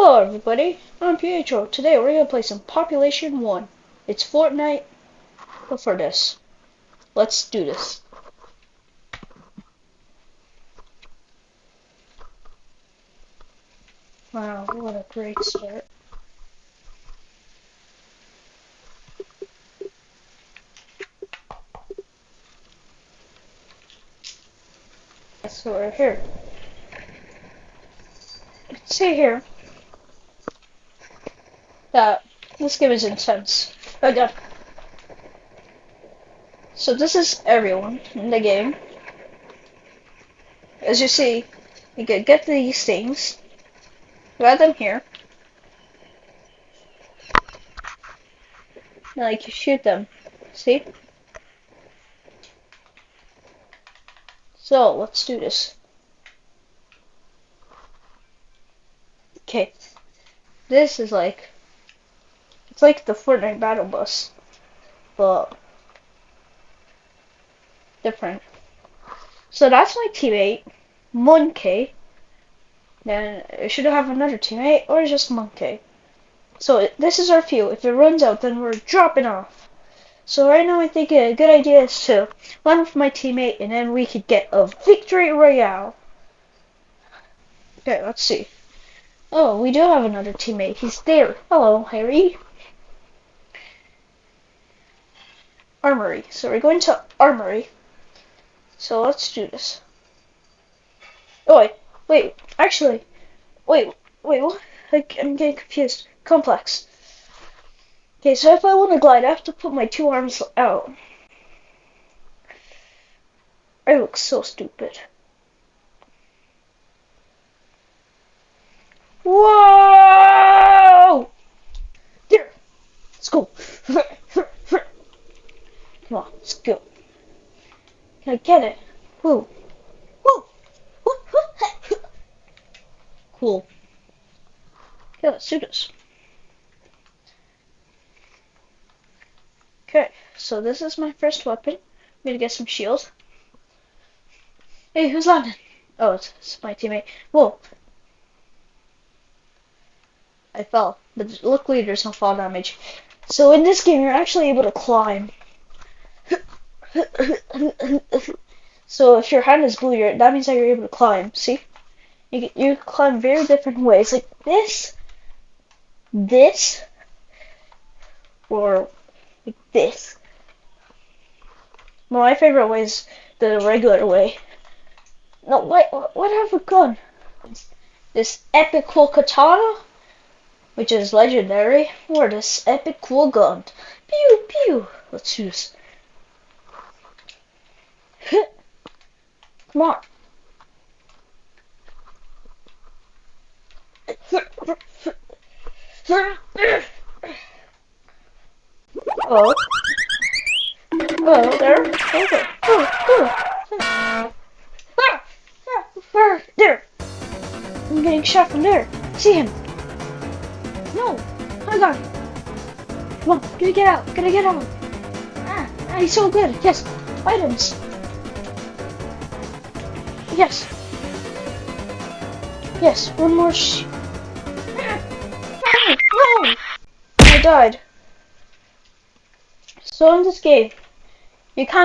Hello everybody, I'm Pietro. Today we're gonna play some Population 1. It's Fortnite, but for this. Let's do this. Wow, what a great start. So we're here. See here that this game is intense. Oh god. So this is everyone in the game. As you see, you can get these things, grab them here, and you can shoot them. See? So let's do this. Okay. This is like it's like the Fortnite battle bus, but different. So that's my teammate, Monkey. Then it should have another teammate or just Monkey. So this is our fuel. If it runs out, then we're dropping off. So right now I think a good idea is to land with my teammate and then we could get a victory royale. Okay, let's see. Oh, we do have another teammate. He's there. Hello, Harry. Armory. So we're going to Armory. So let's do this. Oh, wait. Wait. Actually. Wait. Wait. What? I'm getting confused. Complex. Okay, so if I want to glide, I have to put my two arms out. I look so stupid. Whoa! There! Let's go. Come on, let's go. Can I get it? Woo. Woo. cool. Okay, let's do this. Okay, so this is my first weapon. I'm gonna get some shields. Hey, who's landing? Oh, it's, it's my teammate. Whoa. I fell, but luckily there's no fall damage. So in this game, you're actually able to climb. so if your hand is blue, that means that you're able to climb. See? You, you climb very different ways, like this, this, or like this. my favorite way is the regular way. No, wait, what have we gun? This epic cool katana, which is legendary, or this epic cool gun. Pew pew. Let's do this. Come on. Oh. Oh, there. Okay. Oh, oh. There. I'm getting shot from there. See him. No. I got him. Come on. Gotta get out. Gotta get out. Ah, ah he's so good. Yes. Items. Yes. Yes, one more sh- No! I died. So in this game, you can't